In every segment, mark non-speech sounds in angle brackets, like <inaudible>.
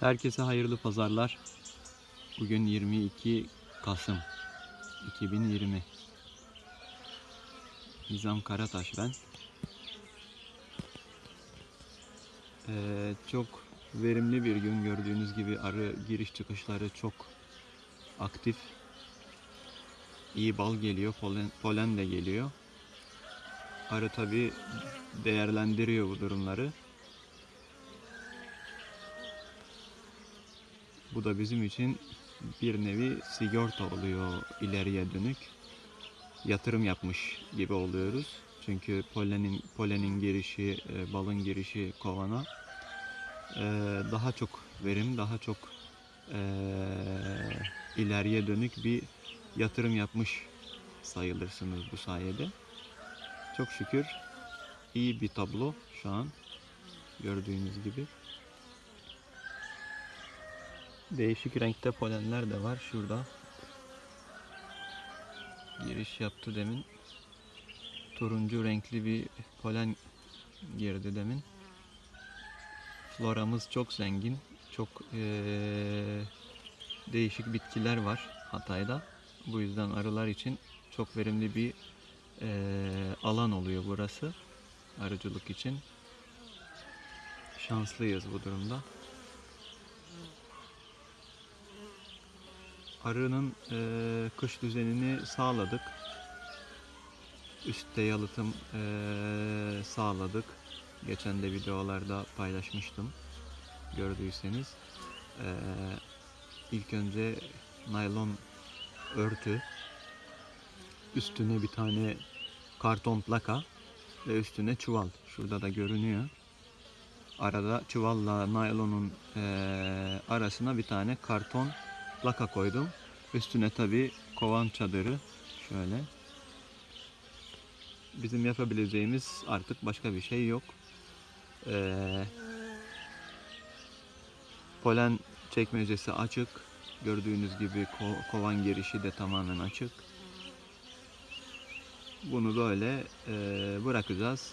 Herkese hayırlı pazarlar. Bugün 22 Kasım 2020. Nizam Karataş ben. Ee, çok verimli bir gün gördüğünüz gibi arı giriş çıkışları çok aktif. İyi bal geliyor, polen, polen de geliyor. Arı tabi değerlendiriyor bu durumları. Bu da bizim için bir nevi sigorta oluyor ileriye dönük. Yatırım yapmış gibi oluyoruz. Çünkü polenin polenin girişi, e, balın girişi kovana e, daha çok verim, daha çok e, ileriye dönük bir yatırım yapmış sayılırsınız bu sayede. Çok şükür iyi bir tablo şu an gördüğünüz gibi. Değişik renkte polenler de var şurada. Giriş yaptı demin. Turuncu renkli bir polen girdi demin. Floramız çok zengin. Çok eee, değişik bitkiler var Hatay'da. Bu yüzden arılar için çok verimli bir eee, alan oluyor burası. Arıcılık için. Şanslıyız bu durumda. Arının eee, kış düzenini sağladık. Üstte yalıtım eee, sağladık. Geçen de videolarda paylaşmıştım. Gördüyseniz. Eee ilk önce naylon örtü. Üstüne bir tane karton plaka ve üstüne çuval. Şurada da görünüyor. Arada çuvalla naylonun eee, arasına bir tane karton plaka koydum. Üstüne tabi kovan çadırı şöyle. Bizim yapabileceğimiz artık başka bir şey yok. Ee, polen çekmecesi açık. Gördüğünüz gibi ko- kovan girişi de tamamen açık. Bunu böyle e, bırakacağız.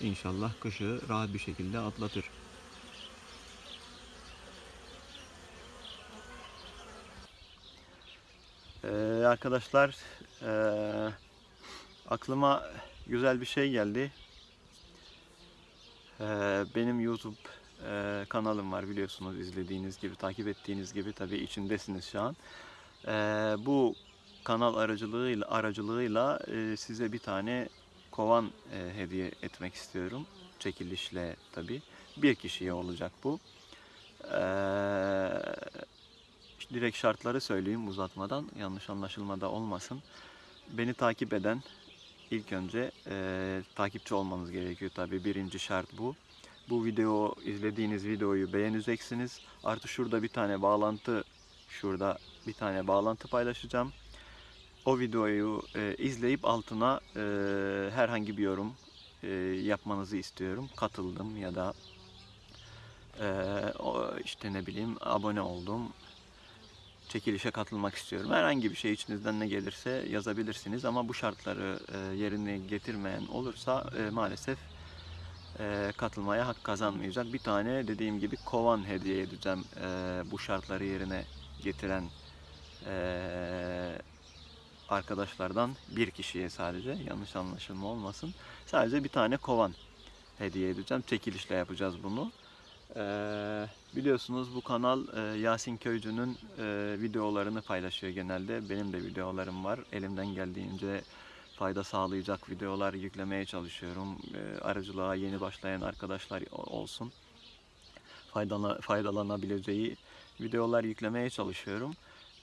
İnşallah kışı rahat bir şekilde atlatır. Ee, arkadaşlar ee, aklıma güzel bir şey geldi. Ee, benim YouTube ee, kanalım var biliyorsunuz izlediğiniz gibi takip ettiğiniz gibi tabii içindesiniz şu an. Ee, bu kanal aracılığıyla aracılığıyla ee, size bir tane kovan ee, hediye etmek istiyorum. Çekilişle tabii. Bir kişiye olacak bu. Ee, direkt şartları söyleyeyim uzatmadan yanlış anlaşılmada olmasın. Beni takip eden ilk önce e, takipçi olmanız gerekiyor tabi birinci şart bu. Bu video izlediğiniz videoyu beğeneceksiniz. Artı şurada bir tane bağlantı şurada bir tane bağlantı paylaşacağım. O videoyu e, izleyip altına e, herhangi bir yorum e, yapmanızı istiyorum. Katıldım ya da e, işte ne bileyim abone oldum çekilişe katılmak istiyorum. Herhangi bir şey içinizden ne gelirse yazabilirsiniz ama bu şartları e, yerine getirmeyen olursa e, maalesef e, katılmaya hak kazanmayacak. Bir tane dediğim gibi kovan hediye edeceğim bu şartları yerine getiren arkadaşlardan bir kişiye sadece yanlış anlaşılma olmasın. Sadece bir tane kovan hediye edeceğim. Çekilişle yapacağız bunu. Ee, biliyorsunuz bu kanal e, Yasin Köycü'nün e, videolarını paylaşıyor genelde. Benim de videolarım var. Elimden geldiğince fayda sağlayacak videolar yüklemeye çalışıyorum. E, aracılığa yeni başlayan arkadaşlar olsun. Faydala, faydalanabileceği videolar yüklemeye çalışıyorum.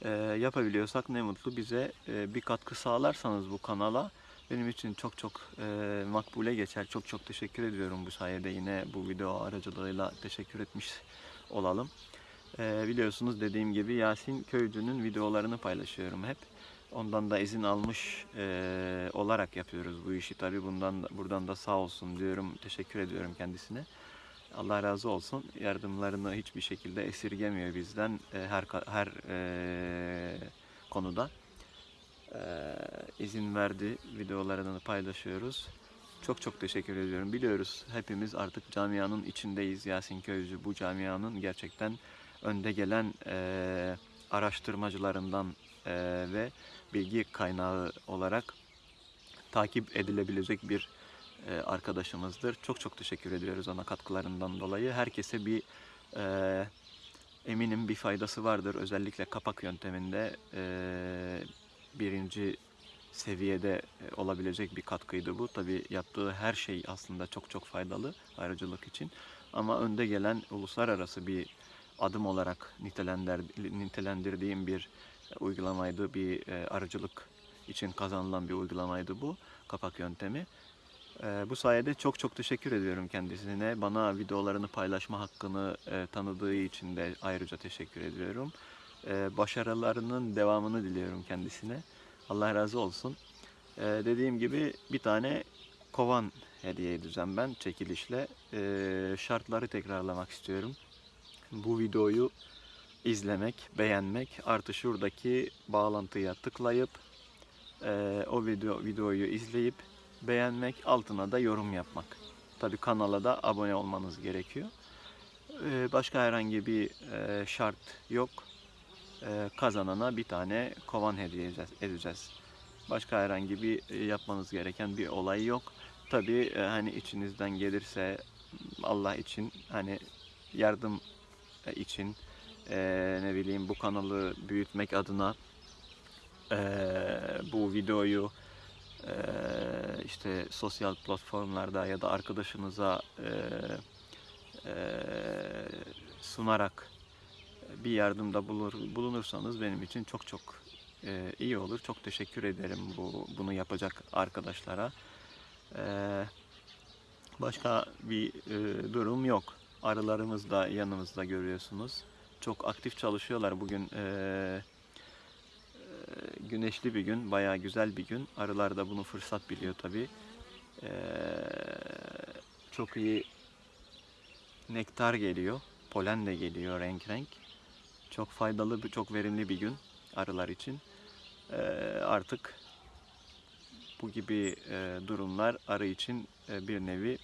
E, yapabiliyorsak ne mutlu bize e, bir katkı sağlarsanız bu kanala benim için çok çok e, makbule geçer. Çok çok teşekkür ediyorum bu sayede yine bu video aracılığıyla teşekkür etmiş olalım. E, biliyorsunuz dediğim gibi Yasin Köycü'nün videolarını paylaşıyorum hep. Ondan da izin almış e, olarak yapıyoruz bu işi. Tabi bundan buradan da sağ olsun diyorum. Teşekkür ediyorum kendisine. Allah razı olsun. Yardımlarını hiçbir şekilde esirgemiyor bizden e, her her e, konuda izin verdi. Videolarını paylaşıyoruz. Çok çok teşekkür ediyorum. Biliyoruz hepimiz artık camianın içindeyiz. Yasin Köycü bu camianın gerçekten önde gelen e, araştırmacılarından e, ve bilgi kaynağı olarak takip edilebilecek bir e, arkadaşımızdır. Çok çok teşekkür ediyoruz ona katkılarından dolayı. Herkese bir e, eminim bir faydası vardır. Özellikle kapak yönteminde e, birinci seviyede e, olabilecek bir katkıydı bu. Tabi yaptığı her şey aslında çok çok faydalı ayrıcılık için. Ama önde gelen uluslararası bir adım olarak nitelendir, nitelendirdiğim bir e, uygulamaydı. Bir e, arıcılık için kazanılan bir uygulamaydı bu kapak yöntemi. Bu sayede çok çok teşekkür ediyorum kendisine. Bana videolarını paylaşma hakkını tanıdığı için de ayrıca teşekkür ediyorum. E, başarılarının devamını diliyorum kendisine. Allah razı olsun. E, dediğim gibi bir tane kovan hediye edeceğim ben çekilişle. E, şartları tekrarlamak istiyorum. Bu videoyu izlemek, beğenmek, artı şuradaki bağlantıya tıklayıp e, o video videoyu izleyip beğenmek, altına da yorum yapmak. Tabi kanala da abone olmanız gerekiyor. Başka herhangi bir e, şart yok. E, kazanana bir tane kovan hediye edeceğiz. Başka herhangi bir e, yapmanız gereken bir olay yok. Tabi e, hani içinizden gelirse Allah için hani yardım e, için ne bileyim bu kanalı büyütmek adına bu videoyu işte sosyal platformlarda ya da arkadaşınıza sunarak bir yardımda bulur, bulunursanız benim için çok çok e, iyi olur. Çok teşekkür ederim bu bunu yapacak arkadaşlara. E, başka bir e, durum yok. Arılarımız da yanımızda görüyorsunuz. Çok aktif çalışıyorlar bugün. E, e, güneşli bir gün, bayağı güzel bir gün. Arılar da bunu fırsat biliyor tabii. E, çok iyi nektar geliyor, polen de geliyor renk renk. Çok faydalı, çok verimli bir gün arılar için. E, artık bu gibi e, durumlar arı için e, bir nevi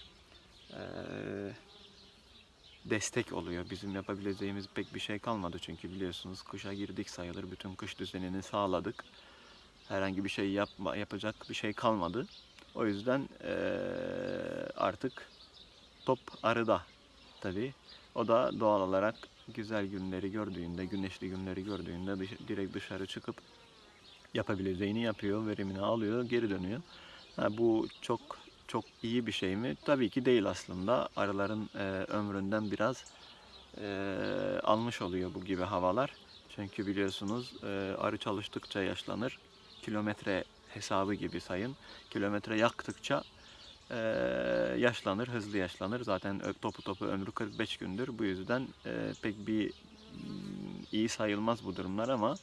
e, destek oluyor. Bizim yapabileceğimiz pek bir şey kalmadı çünkü biliyorsunuz kışa girdik sayılır. Bütün kış düzenini sağladık. Herhangi bir şey yapma, yapacak bir şey kalmadı. O yüzden eee, artık top arıda tabii. O da doğal olarak güzel günleri gördüğünde, güneşli günleri gördüğünde dış- direkt dışarı çıkıp yapabileceğini yapıyor, verimini alıyor, geri dönüyor. Ha, bu çok çok iyi bir şey mi? Tabii ki değil aslında. Arıların e, ömründen biraz e, almış oluyor bu gibi havalar. Çünkü biliyorsunuz e, arı çalıştıkça yaşlanır. Kilometre hesabı gibi sayın. Kilometre yaktıkça e, yaşlanır, hızlı yaşlanır. Zaten topu topu ömrü 45 gündür. Bu yüzden e, pek bir iyi sayılmaz bu durumlar ama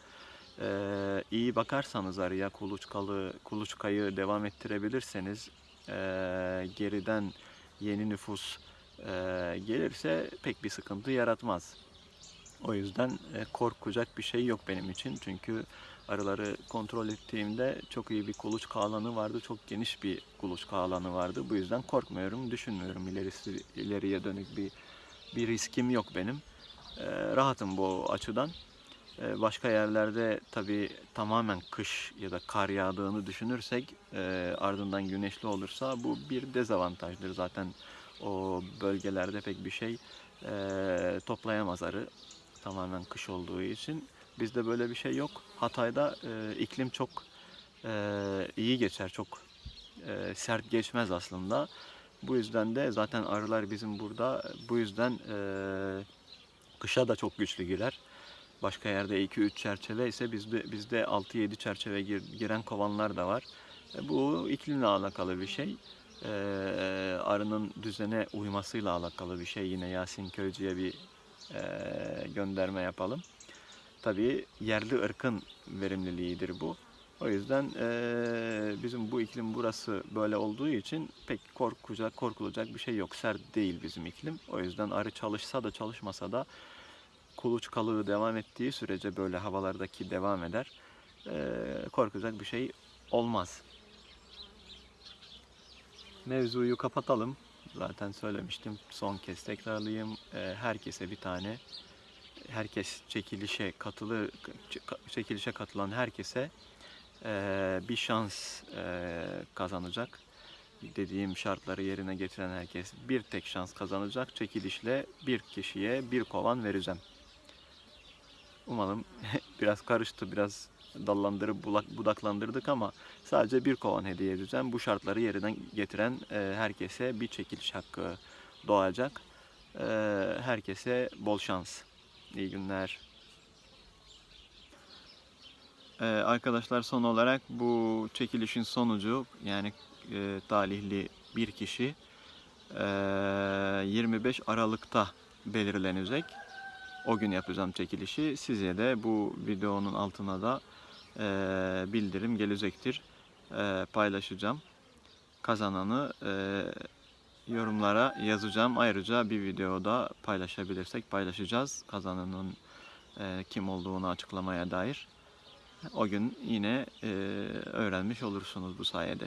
e, iyi bakarsanız arıya kuluçkalı, kuluçkayı devam ettirebilirseniz e, geriden yeni nüfus e, gelirse pek bir sıkıntı yaratmaz. O yüzden e, korkacak bir şey yok benim için. Çünkü arıları kontrol ettiğimde çok iyi bir kuluçka alanı vardı. Çok geniş bir kuluçka alanı vardı. Bu yüzden korkmuyorum, düşünmüyorum. İlerisi, ileriye dönük bir bir riskim yok benim. E, rahatım bu açıdan. E, başka yerlerde tabii tamamen kış ya da kar yağdığını düşünürsek ardından güneşli olursa bu bir dezavantajdır. Zaten o bölgelerde pek bir şey e, toplayamaz arı tamamen kış olduğu için. Bizde böyle bir şey yok. Hatay'da e, iklim çok e, iyi geçer, çok e, sert geçmez aslında. Bu yüzden de zaten arılar bizim burada bu yüzden e, kışa da çok güçlü girer. Başka yerde 2-3 çerçeve ise bizde bizde 6-7 çerçeve gir- giren kovanlar da var. E, bu iklimle alakalı bir şey. E, arının düzene uymasıyla alakalı bir şey. Yine Yasin Köycü'ye bir gönderme yapalım. Tabii yerli ırkın verimliliğidir bu. O yüzden bizim bu iklim burası böyle olduğu için pek korkacak, korkulacak bir şey yok. Sert değil bizim iklim. O yüzden arı çalışsa da çalışmasa da kuluçkalığı devam ettiği sürece böyle havalardaki devam eder. Korkacak bir şey olmaz. Mevzuyu kapatalım. Zaten söylemiştim. Son kez tekrarlayayım. E, herkese bir tane herkes çekilişe katılır çekilişe katılan herkese eee, bir şans eee, kazanacak. Dediğim şartları yerine getiren herkes bir tek şans kazanacak. Çekilişle bir kişiye bir kovan vereceğim. Umarım <laughs> biraz karıştı, biraz dallandırıp budaklandırdık ama sadece bir kovan hediye edeceğim. Bu şartları yerine getiren e, herkese bir çekiliş hakkı doğacak. E, herkese bol şans. İyi günler. E, arkadaşlar son olarak bu çekilişin sonucu yani talihli bir kişi e, 25 Aralık'ta belirlenecek. O gün yapacağım çekilişi. Size de bu videonun altına da bildirim gelecektir. E, paylaşacağım. Kazananı e, yorumlara yazacağım. Ayrıca bir videoda paylaşabilirsek paylaşacağız. Kazananın e, kim olduğunu açıklamaya dair. O gün yine e, öğrenmiş olursunuz bu sayede.